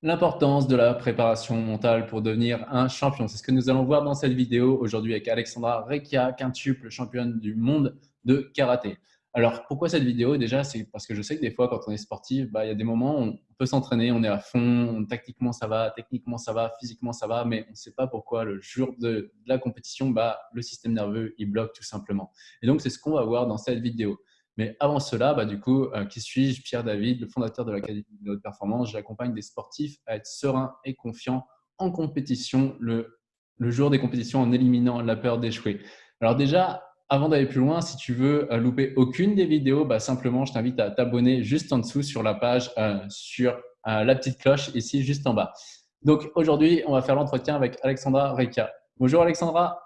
L'importance de la préparation mentale pour devenir un champion. C'est ce que nous allons voir dans cette vidéo aujourd'hui avec Alexandra Rekia, quintuple championne du monde de karaté. Alors, pourquoi cette vidéo? Déjà, c'est parce que je sais que des fois, quand on est sportif, bah, il y a des moments où on peut s'entraîner, on est à fond, tactiquement ça va, techniquement ça va, physiquement ça va, mais on ne sait pas pourquoi le jour de, la compétition, bah, le système nerveux, il bloque tout simplement. Et donc, c'est ce qu'on va voir dans cette vidéo. Mais avant cela, bah, du coup, euh, qui suis-je? Pierre David, le fondateur de l'Académie de haute performance. J'accompagne des sportifs à être sereins et confiants en compétition le, jour des compétitions en éliminant la peur d'échouer. Alors déjà, avant d'aller plus loin, si tu veux euh, louper aucune des vidéos, bah, simplement, je t'invite à t'abonner juste en dessous sur la page, euh, sur la petite cloche ici, juste en bas. Donc aujourd'hui, on va faire l'entretien avec Alexandra Reika. Bonjour Alexandra.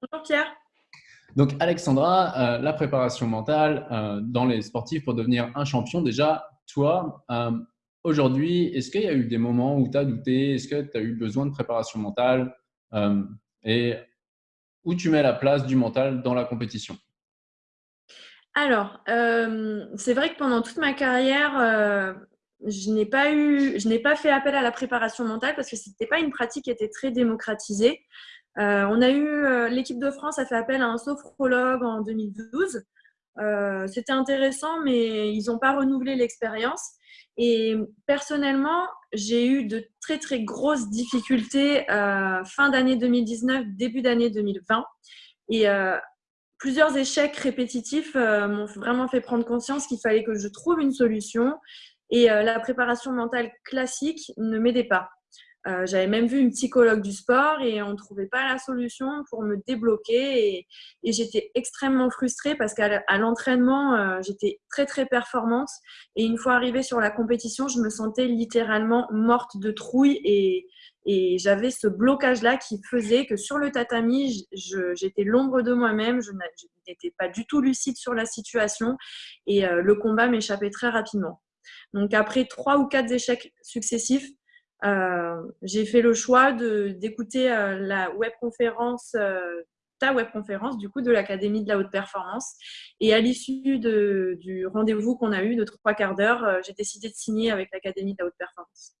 Bonjour Pierre. Donc, Alexandra, euh, la préparation mentale euh, dans les sportifs pour devenir un champion, déjà, toi, euh, aujourd'hui, est-ce qu'il y a eu des moments où tu as douté? Est-ce que tu as eu besoin de préparation mentale? Et où tu mets la place du mental dans la compétition? Alors, c'est vrai que pendant toute ma carrière, je n'ai pas je n'ai pas fait appel à la préparation mentale parce que ce n'était pas une pratique qui était très démocratisée. Euh, on a eu euh, l'équipe de France a fait appel à un sophrologue en 2012. Euh, c'était intéressant, mais ils n'ont pas renouvelé l'expérience. Et personnellement, j'ai eu de très très grosses difficultés fin d'année 2019, début d'année 2020. Et plusieurs échecs répétitifs m'ont vraiment fait prendre conscience qu'il fallait que je trouve une solution. Et la préparation mentale classique ne m'aidait pas. Euh, j'avais même vu une psychologue du sport et on ne trouvait pas la solution pour me débloquer. Et, j'étais extrêmement frustrée parce qu'à l'entraînement, euh, j'étais très, très performante. Et une fois arrivée sur la compétition, je me sentais littéralement morte de trouille. Et, j'avais ce blocage-là qui faisait que sur le tatami, j'étais l'ombre de moi-même. Je n'étais pas du tout lucide sur la situation. Et euh, le combat m'échappait très rapidement. Donc après trois ou quatre échecs successifs, j'ai fait le choix d'écouter euh, la webconférence euh, ta webconférence du coup de l'Académie de la haute performance. Et à l'issue du rendez-vous qu'on a eu de trois quarts d'heure, j'ai décidé de signer avec l'Académie de la haute performance.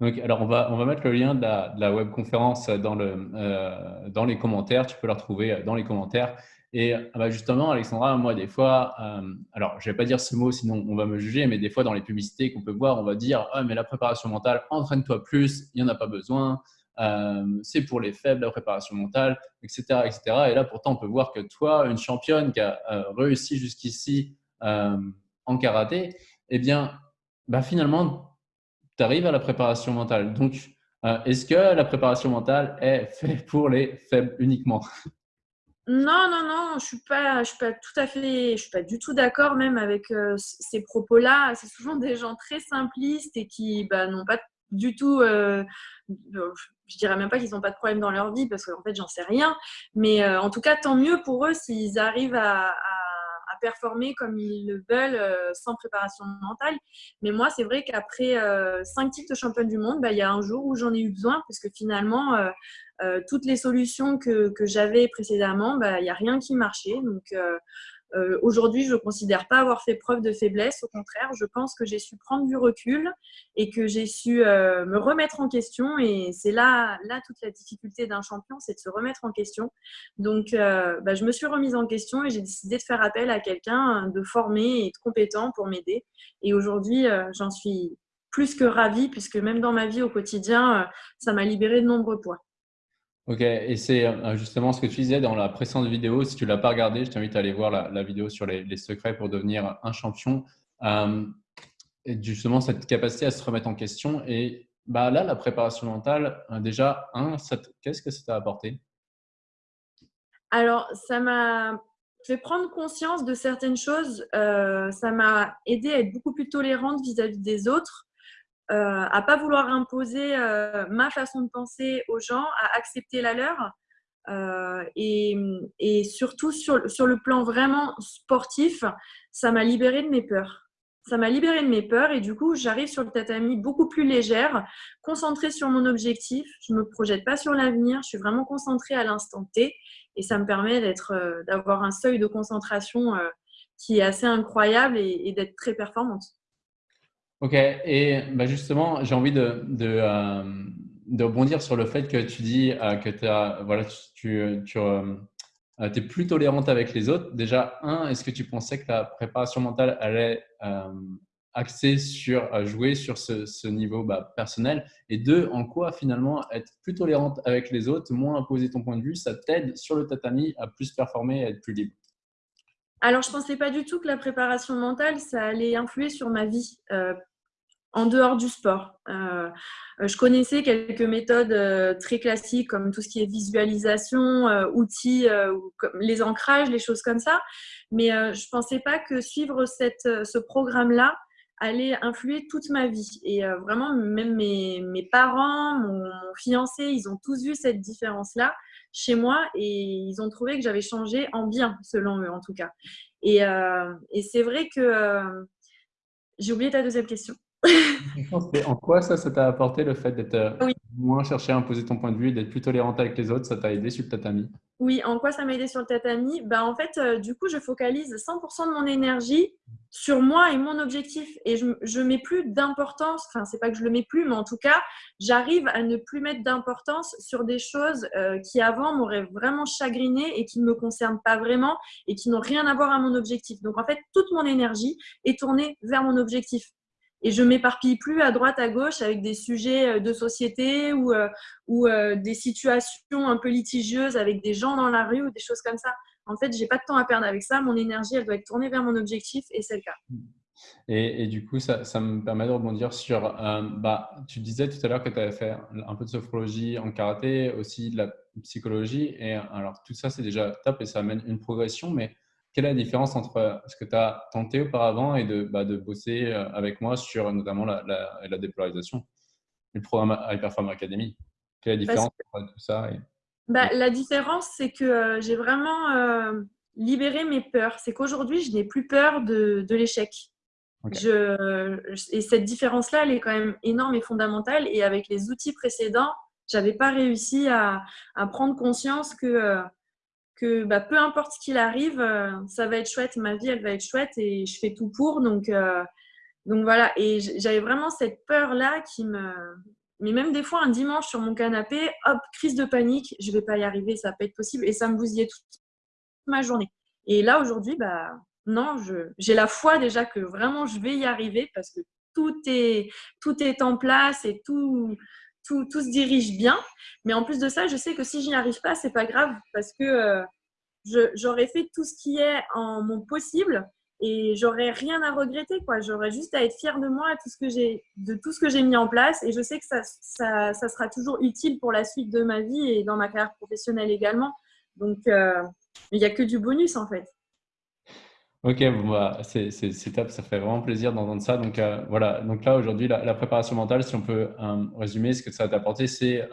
Donc, alors, on va, on va mettre le lien de la, de la webconférence dans, le, dans les commentaires. Tu peux la retrouver dans les commentaires. Et ah bah, justement, Alexandra, moi, des fois, euh, alors je ne vais pas dire ce mot, sinon on va me juger, mais des fois, dans les publicités qu'on peut voir, on va dire ah, mais la préparation mentale, entraîne-toi plus, il n'y en a pas besoin, euh, c'est pour les faibles, la préparation mentale, etc., etc. Et là, pourtant, on peut voir que toi, une championne qui a euh, réussi jusqu'ici en karaté, eh bien, bah, finalement, tu arrives à la préparation mentale. Donc, est-ce que la préparation mentale est faite pour les faibles uniquement? Non, non, non, je suis pas, je suis pas tout à fait, je suis pas du tout d'accord même avec euh, ces propos-là. C'est souvent des gens très simplistes et qui bah, n'ont pas du tout, euh, je dirais même pas qu'ils n'ont pas de problème dans leur vie parce qu'en fait j'en sais rien. Mais euh, en tout cas, tant mieux pour eux s'ils arrivent à performer comme ils le veulent euh, sans préparation mentale. Mais moi, c'est vrai qu'après euh, cinq titres de championne du monde, bah, il y a un jour où j'en ai eu besoin parce que finalement, euh, toutes les solutions que, j'avais précédemment, bah, il n'y a rien qui marchait. Donc, euh, aujourd'hui, je ne considère pas avoir fait preuve de faiblesse. Au contraire, je pense que j'ai su prendre du recul et que j'ai su euh, me remettre en question. Et c'est là, toute la difficulté d'un champion, c'est de se remettre en question. Donc, euh, bah, je me suis remise en question et j'ai décidé de faire appel à quelqu'un de formé et de compétent pour m'aider. Et aujourd'hui, j'en suis plus que ravie puisque même dans ma vie au quotidien, ça m'a libéré de nombreux poids. Ok, et c'est euh, justement ce que tu disais dans la précédente vidéo. Si tu ne l'as pas regardé, je t'invite à aller voir la, vidéo sur les, secrets pour devenir un champion. Euh, et justement, cette capacité à se remettre en question. Et bah, là, la préparation mentale, euh, déjà, qu'est-ce que ça t'a apporté? Alors, ça m'a fait prendre conscience de certaines choses. ça m'a aidé à être beaucoup plus tolérante vis à -vis des autres. Euh, à pas vouloir imposer euh, ma façon de penser aux gens, à accepter la leur. Euh, et, surtout sur, sur, le plan vraiment sportif, ça m'a libéré de mes peurs. Ça m'a libéré de mes peurs et du coup, j'arrive sur le tatami beaucoup plus légère, concentrée sur mon objectif. Je ne me projette pas sur l'avenir, je suis vraiment concentrée à l'instant T et ça me permet d'avoir un seuil de concentration qui est assez incroyable et d'être très performante. Ok, et bah, justement, j'ai envie de, de, rebondir sur le fait que tu dis que as, voilà, tu, tu es plus tolérante avec les autres. Déjà, un, est-ce que tu pensais que ta préparation mentale allait axé sur euh, jouer sur ce, niveau bah, personnel? Et deux, en quoi finalement être plus tolérante avec les autres, moins imposer ton point de vue, ça t'aide sur le tatami à plus performer et à être plus libre? Alors, je ne pensais pas du tout que la préparation mentale, ça allait influer sur ma vie. Euh, en dehors du sport. Euh, je connaissais quelques méthodes très classiques comme tout ce qui est visualisation, outils, les ancrages, les choses comme ça. Mais je ne pensais pas que suivre ce programme-là allait influer toute ma vie. Et euh, vraiment, même mes, parents, mon, fiancé, ils ont tous vu cette différence-là chez moi et ils ont trouvé que j'avais changé en bien, selon eux en tout cas. Et, euh, c'est vrai que euh, j'ai oublié ta deuxième question. En quoi ça, ça t'a apporté le fait d'être moins chercher à imposer ton point de vue d'être plus tolérante avec les autres? Ça t'a aidé sur le tatami? Oui, en quoi ça m'a aidé sur le tatami? Bah, En fait, du coup, je focalise 100% de mon énergie sur moi et mon objectif. Et je ne mets plus d'importance, enfin, c'est pas que je le mets plus, mais en tout cas, j'arrive à ne plus mettre d'importance sur des choses euh, qui avant m'auraient vraiment chagriné et qui ne me concernent pas vraiment et qui n'ont rien à voir à mon objectif. Donc, en fait, toute mon énergie est tournée vers mon objectif. Et je m'éparpille plus à droite, à gauche avec des sujets euh, de société ou, euh, ou des situations un peu litigieuses avec des gens dans la rue ou des choses comme ça en fait, j'ai pas de temps à perdre avec ça. Mon énergie, elle doit être tournée vers mon objectif et c'est le cas. Et, du coup, ça, me permet de rebondir sur, euh, bah, tu disais tout à l'heure que tu avais fait un peu de sophrologie en karaté, aussi de la psychologie. Et alors, tout ça, c'est déjà top et ça amène une progression. Mais quelle est la différence entre ce que tu as tenté auparavant et de, bah, de bosser euh, avec moi sur notamment la, la, dépolarisation, le programme Hyperform Academy? Quelle est la différence entre tout ça bah, la différence, c'est que euh, j'ai vraiment euh, libéré mes peurs. C'est qu'aujourd'hui, je n'ai plus peur de, l'échec. et cette différence-là, elle est quand même énorme et fondamentale. Et avec les outils précédents, je n'avais pas réussi à, prendre conscience que, euh, bah, peu importe ce qu'il arrive, ça va être chouette, ma vie, elle va être chouette et je fais tout pour. Donc, donc voilà, et j'avais vraiment cette peur-là qui me, mais même des fois, un dimanche sur mon canapé, hop, crise de panique, je vais pas y arriver, ça peut être possible. Et ça me bousillait toute ma journée. Et là, aujourd'hui, bah, non, j'ai la foi déjà que vraiment je vais y arriver parce que tout est, tout est en place et tout, tout, se dirige bien. Mais en plus de ça, je sais que si je n'y arrive pas, c'est pas grave parce que euh, j'aurais fait tout ce qui est en mon possible et j'aurais rien à regretter quoi. J'aurais juste à être fière de moi de tout ce que j'ai mis en place et je sais que ça, sera toujours utile pour la suite de ma vie et dans ma carrière professionnelle également. Donc euh, il n'y a que du bonus en fait Ok, bon bah, c'est top, ça fait vraiment plaisir d'entendre ça. Donc euh, voilà, donc là aujourd'hui, la, préparation mentale, si on peut euh, résumer ce que ça t'a apporté, c'est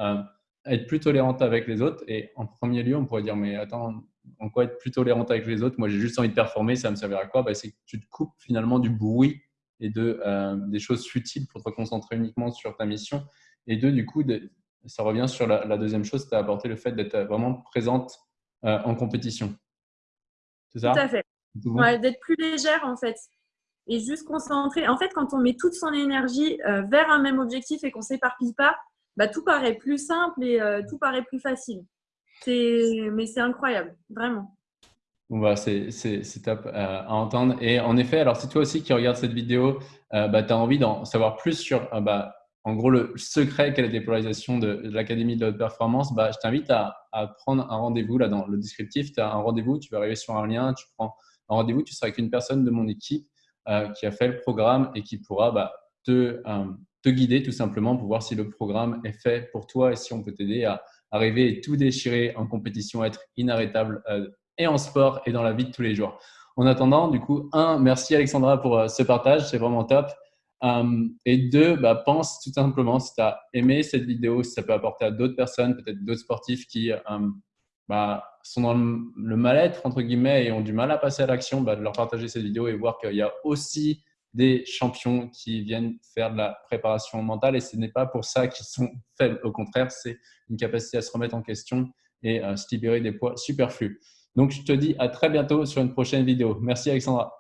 être plus tolérante avec les autres. Et en premier lieu, on pourrait dire, mais attends, en quoi être plus tolérante avec les autres? Moi, j'ai juste envie de performer, ça me servira à quoi? Bah, C'est que tu te coupes finalement du bruit et de, euh, des choses futiles pour te concentrer uniquement sur ta mission. Et deux, du coup, ça revient sur la, deuxième chose, tu as apporté le fait d'être vraiment présente euh, en compétition. C'est ça? Tout à fait. D'être plus légère en fait et juste concentrée. En fait, quand on met toute son énergie euh, vers un même objectif et qu'on s'éparpille pas, bah, tout paraît plus simple et tout paraît plus facile. Mais c'est incroyable, vraiment. Bon bah c'est top euh, à entendre. Et en effet, alors si toi aussi qui regardes cette vidéo, euh, bah, tu as envie d'en savoir plus sur euh, bah, en gros le secret qu'est la dépolarisation de, l'Académie de la haute performance, bah, je t'invite à, à, prendre un rendez-vous là dans le descriptif. Tu as un rendez-vous, tu vas arriver sur un lien, tu prends un rendez-vous, tu seras avec une personne de mon équipe qui a fait le programme et qui pourra bah, te, te guider tout simplement pour voir si le programme est fait pour toi et si on peut t'aider à arriver et tout déchirer en compétition, être inarrêtable euh, et en sport et dans la vie de tous les jours. En attendant, du coup, un, merci Alexandra pour euh, ce partage, c'est vraiment top. Euh, et deux, bah, pense tout simplement si tu as aimé cette vidéo, si ça peut apporter à d'autres personnes, peut-être d'autres sportifs qui bah, sont dans le, mal-être, entre guillemets, et ont du mal à passer à l'action, bah, de leur partager cette vidéo et voir qu'il y a aussi des champions qui viennent faire de la préparation mentale et ce n'est pas pour ça qu'ils sont faibles. Au contraire, c'est une capacité à se remettre en question et à se libérer des poids superflus. Donc, je te dis à très bientôt sur une prochaine vidéo. Merci Alexandra.